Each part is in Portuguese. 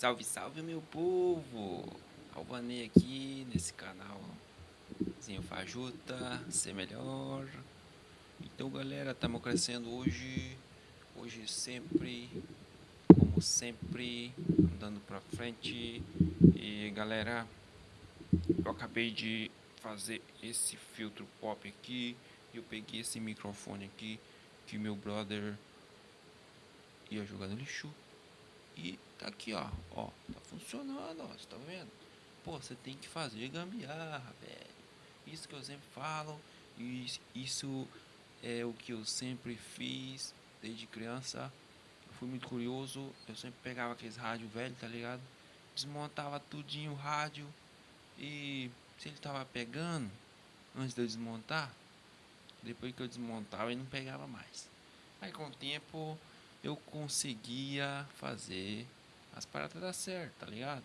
Salve, salve meu povo! Alvanei aqui nesse canal Zinho Fajuta, ser melhor. Então galera, estamos crescendo hoje, hoje sempre, como sempre, andando pra frente. E galera, eu acabei de fazer esse filtro pop aqui. Eu peguei esse microfone aqui que meu brother ia jogar no lixo. E tá aqui, ó. Ó, tá funcionando, ó. Você tá vendo? Pô, você tem que fazer gambiarra, velho. Isso que eu sempre falo. Isso, isso é o que eu sempre fiz desde criança. Eu fui muito curioso. Eu sempre pegava aqueles rádio velho, tá ligado? Desmontava tudinho o rádio. E se ele tava pegando, antes de eu desmontar, depois que eu desmontava, ele não pegava mais. Aí com o tempo eu conseguia fazer as paradas dar certo, tá ligado?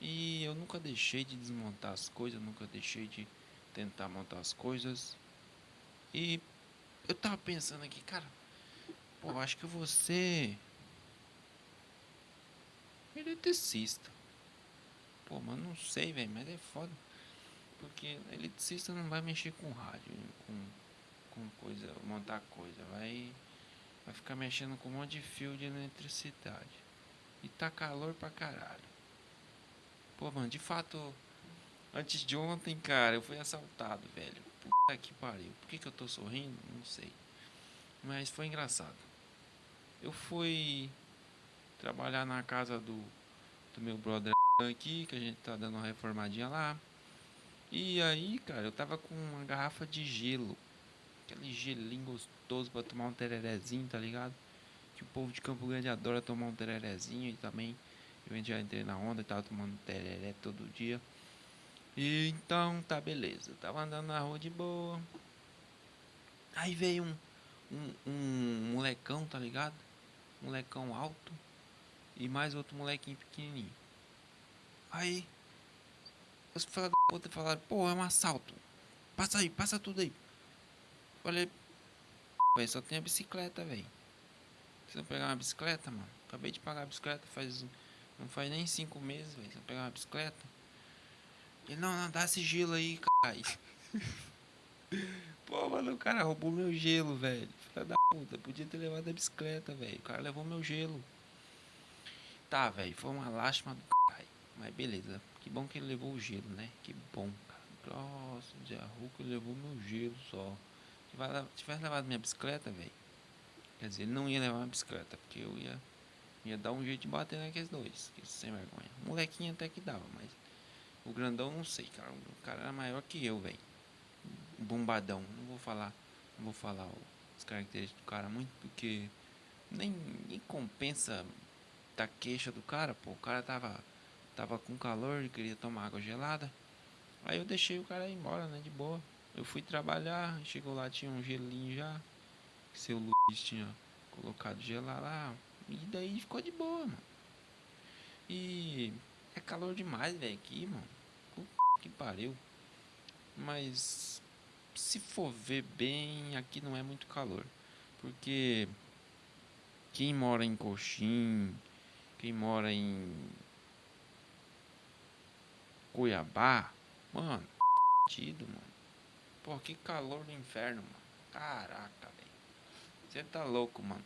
E eu nunca deixei de desmontar as coisas, nunca deixei de tentar montar as coisas. E eu tava pensando aqui, cara, pô, acho que você eletricista. Pô, mas não sei, velho, mas é foda. Porque eletricista não vai mexer com rádio, com, com coisa, montar coisa, vai Vai ficar mexendo com um monte de fio de eletricidade. E tá calor pra caralho. Pô, mano, de fato, antes de ontem, cara, eu fui assaltado, velho. Puta que pariu. Por que, que eu tô sorrindo? Não sei. Mas foi engraçado. Eu fui trabalhar na casa do, do meu brother aqui, que a gente tá dando uma reformadinha lá. E aí, cara, eu tava com uma garrafa de gelo aquele gelinho gostoso pra tomar um tererezinho, tá ligado? Que o povo de Campo Grande adora tomar um tererezinho e também eu já entrei na onda e tava tomando tereré todo dia. E então tá beleza, tava andando na rua de boa. Aí veio um, um, um molecão, tá ligado? Molecão alto e mais outro molequinho pequenininho. Aí os filhos da puta falaram, pô, é um assalto. Passa aí, passa tudo aí. Falei, velho, só tem a bicicleta, velho. Não pegar uma bicicleta, mano? Acabei de pagar a bicicleta faz. Não faz nem cinco meses, velho. Não pegar uma bicicleta? Ele, não, não, dá esse gelo aí, caralho. Pô, mano, o cara roubou meu gelo, velho. Filha da puta, podia ter levado a bicicleta, velho. O cara levou meu gelo. Tá, velho, foi uma lástima do caralho. Mas beleza. Que bom que ele levou o gelo, né? Que bom, cara. Nossa, de Hulk levou meu gelo só tivesse levado minha bicicleta, velho. Quer dizer, ele não ia levar minha bicicleta, porque eu ia, ia dar um jeito de bater naqueles dois, que sem vergonha. O molequinho até que dava, mas o grandão não sei, cara. O cara era maior que eu, velho. Bombadão. Não vou falar, não vou falar as características do cara muito, porque nem, nem compensa da queixa do cara, pô. O cara tava, tava com calor e queria tomar água gelada. Aí eu deixei o cara ir embora, né, de boa. Eu fui trabalhar, chegou lá, tinha um gelinho já. Que seu Luiz tinha colocado gelar lá. E daí ficou de boa, mano. E é calor demais, velho, aqui, mano. Puta que pariu. Mas se for ver bem, aqui não é muito calor. Porque quem mora em Coxim, quem mora em Cuiabá, mano, tido, mano. Pô, que calor do inferno, mano. Caraca. Você tá louco, mano.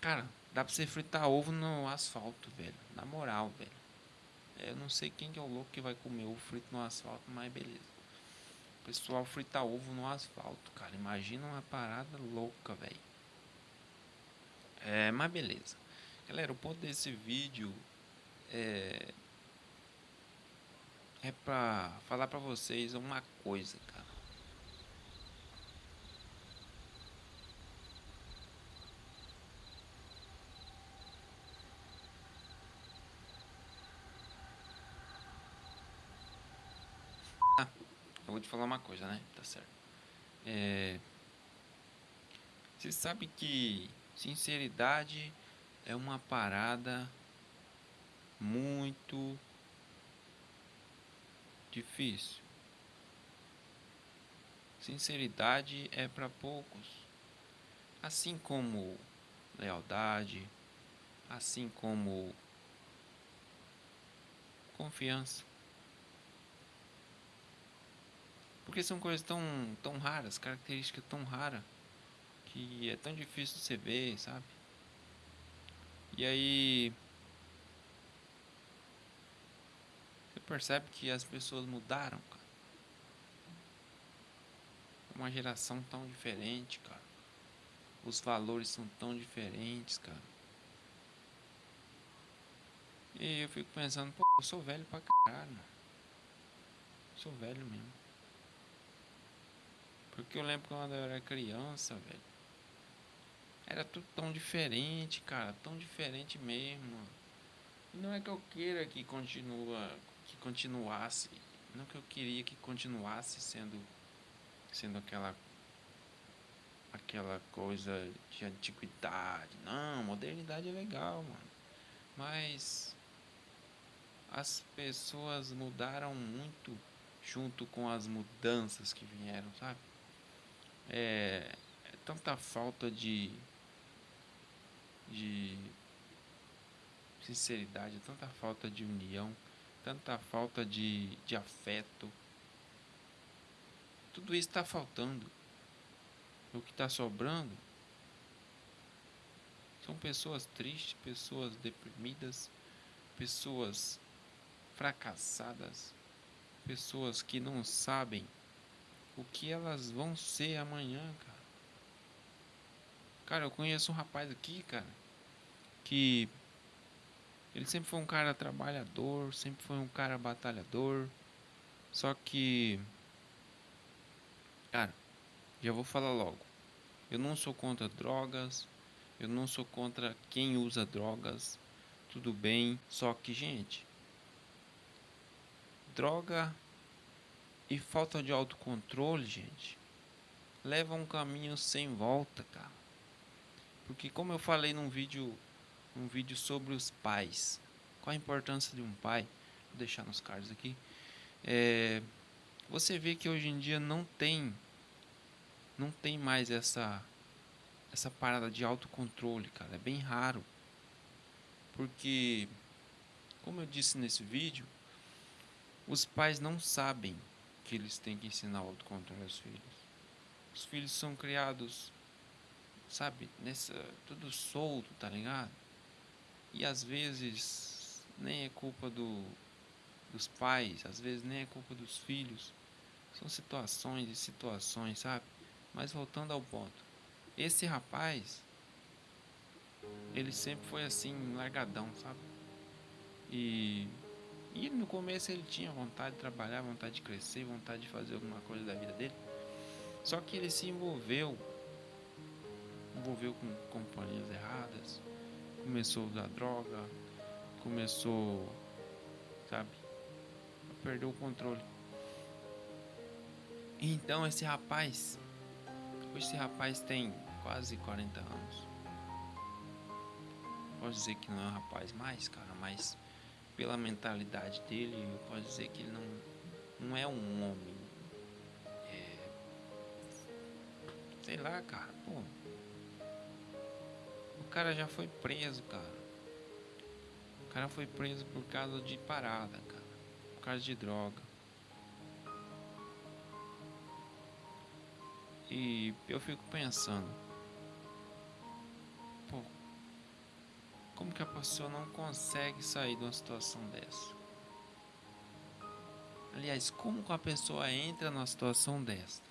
Cara, dá pra você fritar ovo no asfalto, velho. Na moral, velho. Eu não sei quem que é o louco que vai comer ovo frito no asfalto, mas beleza. O pessoal frita ovo no asfalto, cara. Imagina uma parada louca, velho. É, mas beleza. Galera, o ponto desse vídeo é é pra falar pra vocês uma coisa, cara. Ah, vou te falar uma coisa, né? Tá certo. É... Você sabe que sinceridade é uma parada muito difícil. Sinceridade é para poucos, assim como lealdade, assim como confiança. Porque são coisas tão, tão raras, características tão raras, que é tão difícil de você ver, sabe? E aí. Você percebe que as pessoas mudaram, cara. Uma geração tão diferente, cara. Os valores são tão diferentes, cara. E eu fico pensando, pô, eu sou velho pra caralho. Sou velho mesmo. Porque eu lembro quando eu era criança, velho. Era tudo tão diferente, cara. Tão diferente mesmo. E não é que eu queira que continua. Que continuasse. Não que eu queria que continuasse sendo. Sendo aquela. Aquela coisa de antiguidade. Não, modernidade é legal, mano. Mas. As pessoas mudaram muito junto com as mudanças que vieram, sabe? É, é tanta falta de de sinceridade, tanta falta de união, tanta falta de, de afeto. Tudo isso está faltando. O que está sobrando são pessoas tristes, pessoas deprimidas, pessoas fracassadas, pessoas que não sabem o que elas vão ser amanhã, cara. Cara, eu conheço um rapaz aqui, cara, que ele sempre foi um cara trabalhador, sempre foi um cara batalhador. Só que, cara, já vou falar logo. Eu não sou contra drogas, eu não sou contra quem usa drogas. Tudo bem, só que, gente, droga e falta de autocontrole, gente, leva um caminho sem volta, cara. Porque como eu falei num vídeo, um vídeo sobre os pais, qual a importância de um pai? Vou deixar nos cards aqui. É, você vê que hoje em dia não tem não tem mais essa essa parada de autocontrole, cara, é bem raro. Porque como eu disse nesse vídeo, os pais não sabem que eles têm que ensinar o autocontrole aos filhos. Os filhos são criados sabe, nessa tudo solto, tá ligado? E às vezes nem é culpa do dos pais, às vezes nem é culpa dos filhos. São situações e situações, sabe? Mas voltando ao ponto. Esse rapaz ele sempre foi assim, largadão, sabe? E e no começo ele tinha vontade de trabalhar, vontade de crescer, vontade de fazer alguma coisa da vida dele. Só que ele se envolveu envolveu com companhias erradas, começou a usar droga, começou, sabe, a perder o controle. Então esse rapaz, hoje esse rapaz tem quase 40 anos. Posso dizer que não é um rapaz mais, cara, mas pela mentalidade dele, eu posso dizer que ele não, não é um homem. É, sei lá, cara, pô cara já foi preso, cara. O cara foi preso por causa de parada, cara. Por causa de droga. E eu fico pensando, como que a pessoa não consegue sair de uma situação dessa? Aliás, como que a pessoa entra numa situação dessa?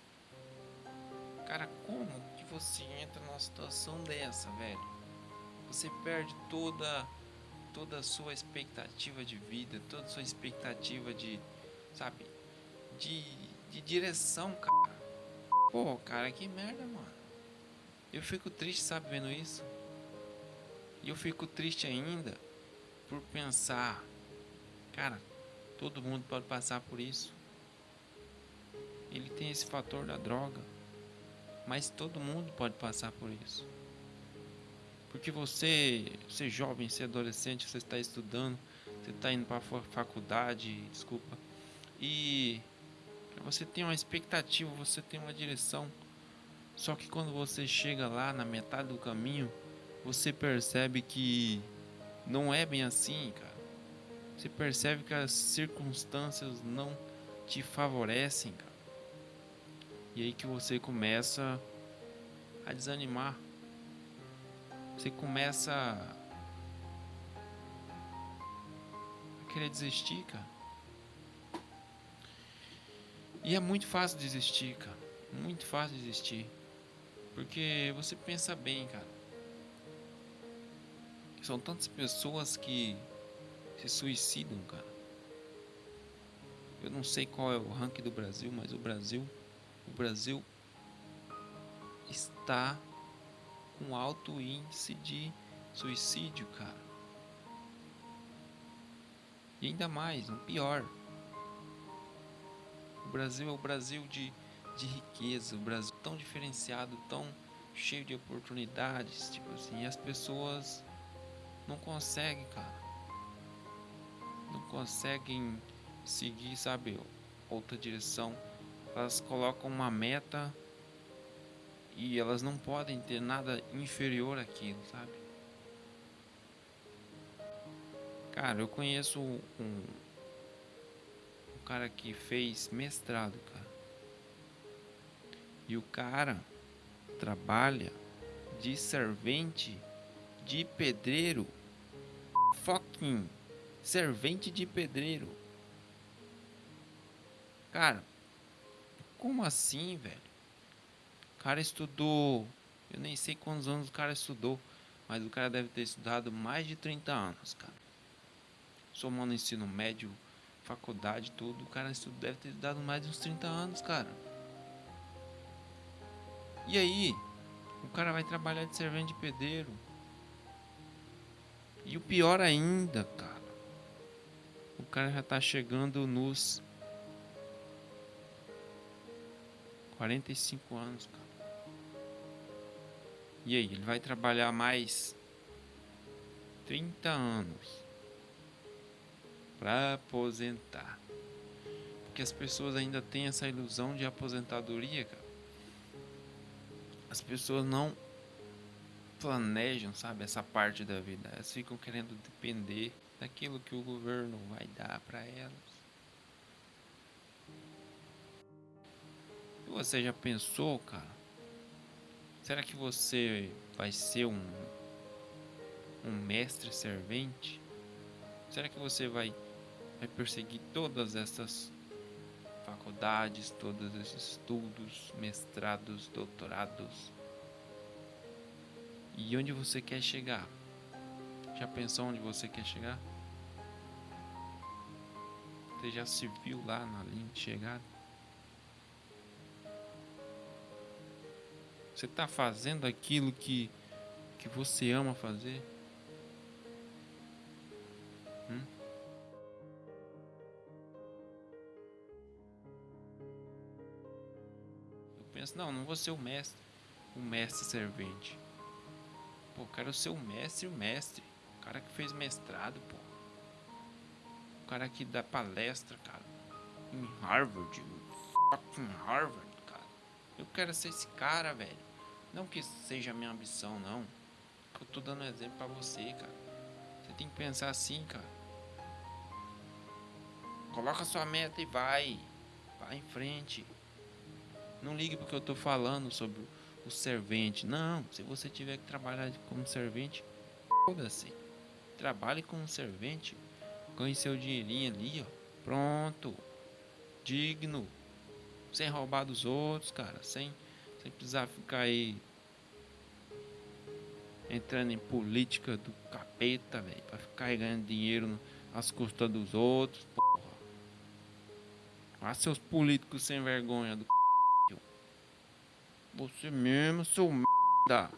Cara, como que você entra numa situação dessa, velho? você perde toda toda a sua expectativa de vida, toda a sua expectativa de, sabe, de, de direção, cara. Pô, cara, que merda, mano. Eu fico triste, sabe, vendo isso. E eu fico triste ainda por pensar, cara, todo mundo pode passar por isso. Ele tem esse fator da droga, mas todo mundo pode passar por isso. Porque você, você jovem, você adolescente, você está estudando, você está indo para a faculdade, desculpa, e você tem uma expectativa, você tem uma direção. Só que quando você chega lá na metade do caminho, você percebe que não é bem assim, cara. Você percebe que as circunstâncias não te favorecem, cara. E aí que você começa a desanimar. Você começa a querer desistir, cara. E é muito fácil desistir, cara. Muito fácil desistir. Porque você pensa bem, cara. São tantas pessoas que se suicidam, cara. Eu não sei qual é o ranking do Brasil, mas o Brasil, o Brasil está com alto índice de suicídio, cara. E ainda mais, um pior. O Brasil é o Brasil de, de riqueza, o Brasil tão diferenciado, tão cheio de oportunidades, tipo assim, as pessoas não conseguem, cara. Não conseguem seguir, sabe, outra direção. Elas colocam uma meta e elas não podem ter nada inferior àquilo, sabe? Cara, eu conheço um, um cara que fez mestrado, cara. E o cara trabalha de servente de pedreiro. Fucking servente de pedreiro. Cara, como assim, velho? O cara estudou. Eu nem sei quantos anos o cara estudou. Mas o cara deve ter estudado mais de 30 anos, cara. Somando ensino médio, faculdade, tudo. O cara deve ter estudado mais de uns 30 anos, cara. E aí? O cara vai trabalhar de servente de pedreiro. E o pior ainda, cara. O cara já tá chegando nos 45 anos, cara. E aí, ele vai trabalhar mais 30 anos para aposentar. Porque as pessoas ainda têm essa ilusão de aposentadoria, cara. As pessoas não planejam, sabe, essa parte da vida. Elas ficam querendo depender daquilo que o governo vai dar para elas. Você já pensou, cara? Será que você vai ser um um mestre servente? Será que você vai vai perseguir todas essas faculdades, todos esses estudos, mestrados, doutorados? E onde você quer chegar? Já pensou onde você quer chegar? Você já se viu lá na linha de chegada? Você está fazendo aquilo que, que você ama fazer? Hum? Eu penso, não, não vou ser o mestre, o mestre servente. Pô, quero ser o mestre, o mestre. O cara que fez mestrado, pô. O cara que dá palestra, cara. Em Harvard. Fucking Harvard, cara. Eu quero ser esse cara, velho. Não que seja a minha ambição, não. Eu tô dando um exemplo pra você, cara. Você tem que pensar assim, cara. Coloca sua meta e vai. Vai em frente. Não ligue porque eu tô falando sobre o servente. Não, se você tiver que trabalhar como servente, foda-se. Trabalhe como servente. Ganhe seu dinheirinho ali, ó. Pronto. Digno. Sem roubar dos outros, cara. Sem, sem precisar ficar aí entrando em política do capeta, velho. Pra ficar ganhando dinheiro às custas dos outros, porra. Ah, seus políticos sem vergonha do você mesmo, seu merda.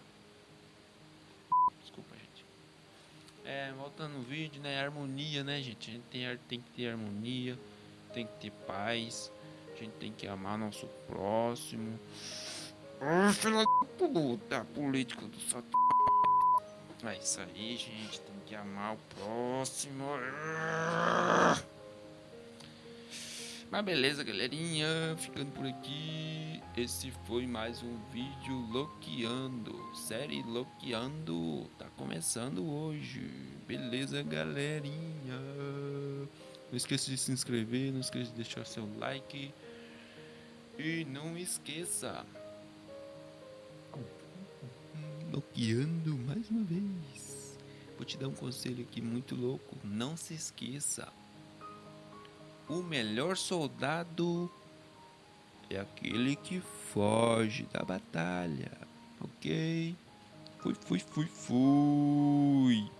Desculpa, gente. É, voltando no vídeo, né? Harmonia, né, gente? A gente tem, tem que ter harmonia, tem que ter paz, a gente tem que amar nosso próximo. Ah, filha da puta, política do satã. É isso aí, gente. Tem que amar o próximo. Mas beleza, galerinha. Ficando por aqui. Esse foi mais um vídeo Loqueando. Série Loqueando. Tá começando hoje. Beleza, galerinha. Não esqueça de se inscrever, não esqueça de deixar seu like. E não esqueça. Bloqueando mais uma vez. Vou te dar um conselho aqui muito louco. Não se esqueça. O melhor soldado é aquele que foge da batalha. Ok? Fui, fui, fui, fui.